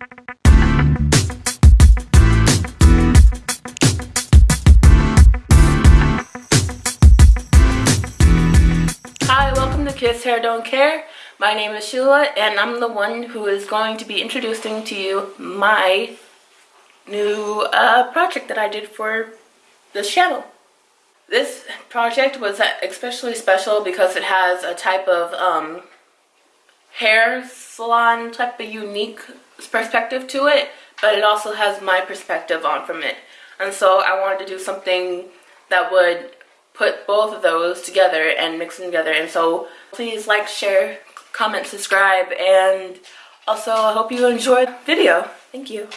Hi, welcome to Kiss Hair Don't Care. My name is Sheila and I'm the one who is going to be introducing to you my new uh, project that I did for this channel. This project was especially special because it has a type of um, hair salon type of unique perspective to it, but it also has my perspective on from it. And so I wanted to do something that would put both of those together and mix them together. And so please like, share, comment, subscribe, and also I hope you enjoyed the video. Thank you.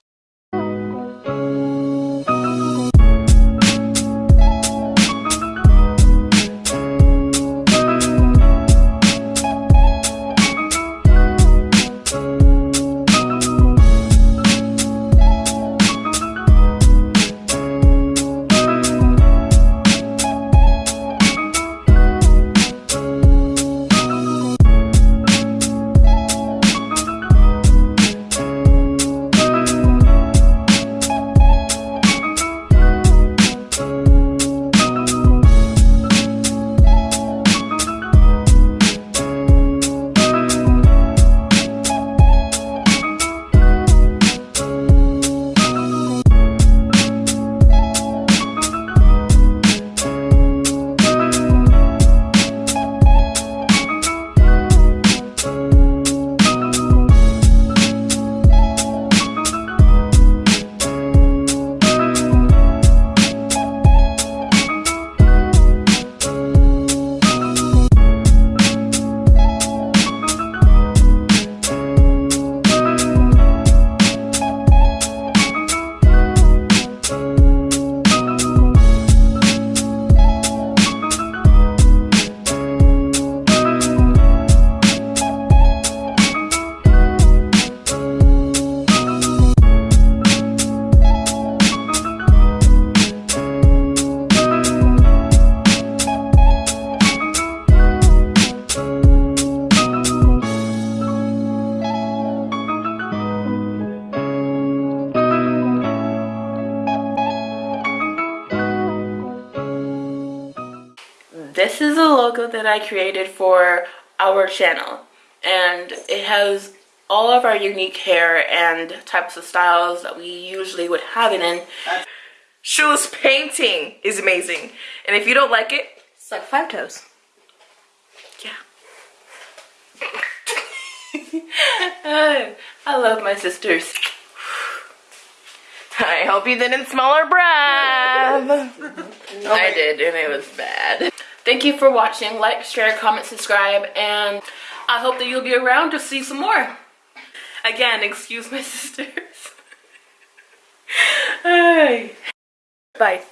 This is a logo that I created for our channel and it has all of our unique hair and types of styles that we usually would have it in. Shoes painting is amazing and if you don't like it, it's like five toes. Yeah. I love my sisters. I hope you didn't smell her breath. I did and it was bad. Thank you for watching. Like, share, comment, subscribe, and I hope that you'll be around to see some more. Again, excuse my sisters. Bye.